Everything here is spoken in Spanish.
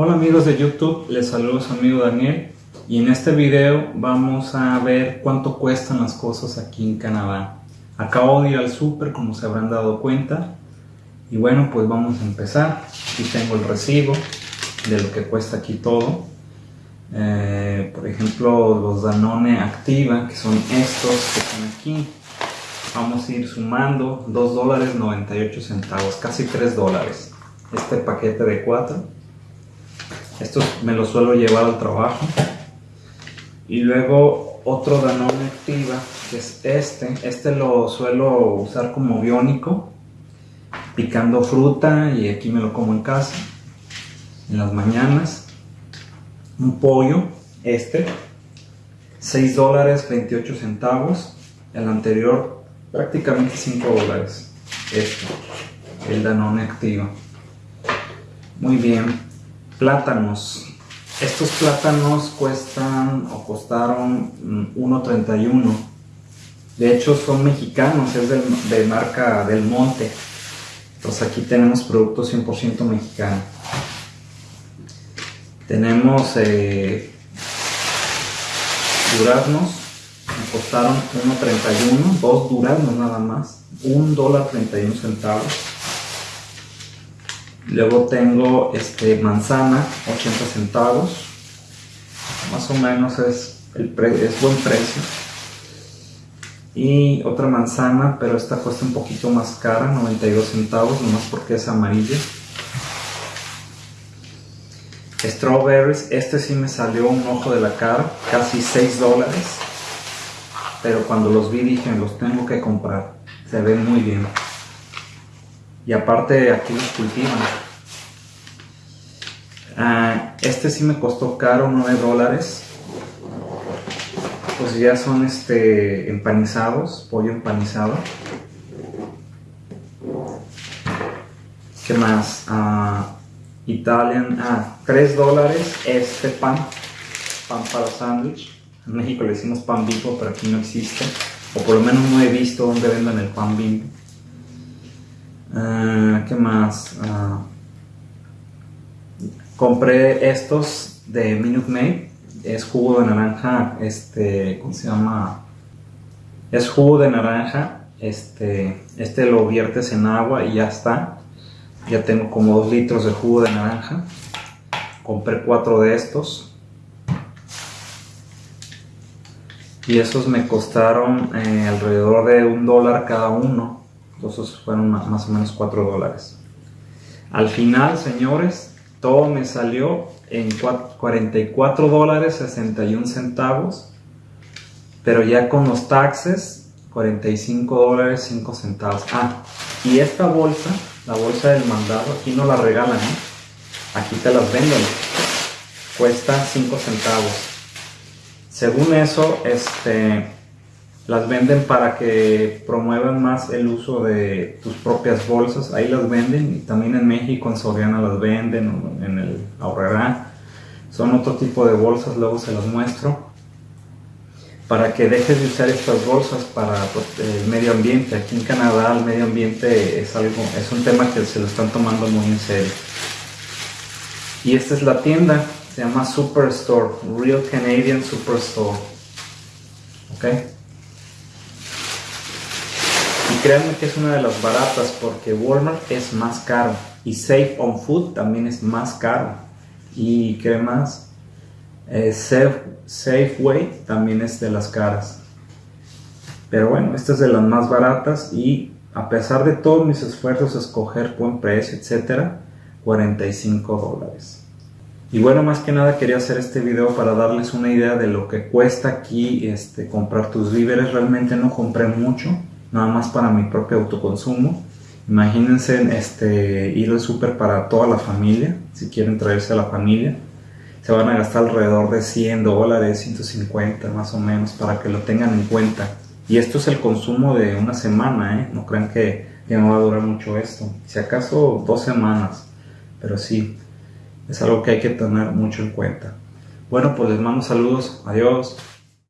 Hola amigos de YouTube, les saludo amigo Daniel y en este video vamos a ver cuánto cuestan las cosas aquí en Canadá. Acabo de ir al súper como se habrán dado cuenta y bueno pues vamos a empezar. Aquí tengo el recibo de lo que cuesta aquí todo. Eh, por ejemplo los Danone Activa que son estos que están aquí. Vamos a ir sumando 2 dólares 98 centavos, casi 3 dólares. Este paquete de 4 estos me los suelo llevar al trabajo. Y luego otro Danone Activa, que es este. Este lo suelo usar como biónico, picando fruta y aquí me lo como en casa, en las mañanas. Un pollo, este, 6 dólares 28 centavos. El anterior prácticamente 5 dólares. Este, el Danone Activa. Muy bien, Plátanos. Estos plátanos cuestan o costaron 1.31. Mm, de hecho son mexicanos, es de marca Del Monte. Entonces aquí tenemos productos 100% mexicanos. Tenemos eh, duraznos, me costaron 1.31, dos duraznos nada más, un dólar 31 centavos. Luego tengo este, manzana, 80 centavos. Más o menos es, es buen precio. Y otra manzana, pero esta cuesta un poquito más cara, 92 centavos, nomás porque es amarilla. Strawberries, este sí me salió un ojo de la cara, casi 6 dólares. Pero cuando los vi dije, los tengo que comprar. Se ven muy bien y aparte aquí los cultivan. Ah, este sí me costó caro, 9 dólares. Pues ya son este empanizados, pollo empanizado. ¿Qué más? Ah, Italian, ah, 3 dólares este pan, pan para sándwich. En México le decimos pan bimbo, pero aquí no existe. O por lo menos no he visto dónde vendan el pan bimbo. Ah, ¿Qué más? Ah, compré estos de Minute Maid. Es jugo de naranja, este, ¿cómo se llama? Es jugo de naranja. Este, este lo viertes en agua y ya está. Ya tengo como 2 litros de jugo de naranja. Compré 4 de estos. Y esos me costaron eh, alrededor de un dólar cada uno. Entonces fueron más o menos 4 dólares. Al final, señores, todo me salió en 44 dólares 61 centavos. Pero ya con los taxes, 45 dólares 5 centavos. Ah, y esta bolsa, la bolsa del mandado, aquí no la regalan, ¿eh? Aquí te las venden. Cuesta 5 centavos. Según eso, este las venden para que promuevan más el uso de tus propias bolsas, ahí las venden y también en México, en Soriana las venden, en el Ahorrará. Son otro tipo de bolsas, luego se las muestro. Para que dejes de usar estas bolsas para pues, el medio ambiente. Aquí en Canadá el medio ambiente es, algo, es un tema que se lo están tomando muy en serio. Y esta es la tienda, se llama Superstore, Real Canadian Superstore. ¿ok? Créanme que es una de las baratas porque Walmart es más caro y Safe on Food también es más caro. Y qué más eh, Safe, Safeway también es de las caras. Pero bueno esta es de las más baratas y a pesar de todos mis esfuerzos escoger buen precio etcétera 45 dólares. Y bueno más que nada quería hacer este video para darles una idea de lo que cuesta aquí este, comprar tus víveres. Realmente no compré mucho nada más para mi propio autoconsumo. Imagínense este, ir al súper para toda la familia, si quieren traerse a la familia. Se van a gastar alrededor de 100 dólares, 150 más o menos, para que lo tengan en cuenta. Y esto es el consumo de una semana, ¿eh? No crean que, que no va a durar mucho esto. Si acaso dos semanas, pero sí, es algo que hay que tener mucho en cuenta. Bueno, pues les mando saludos. Adiós.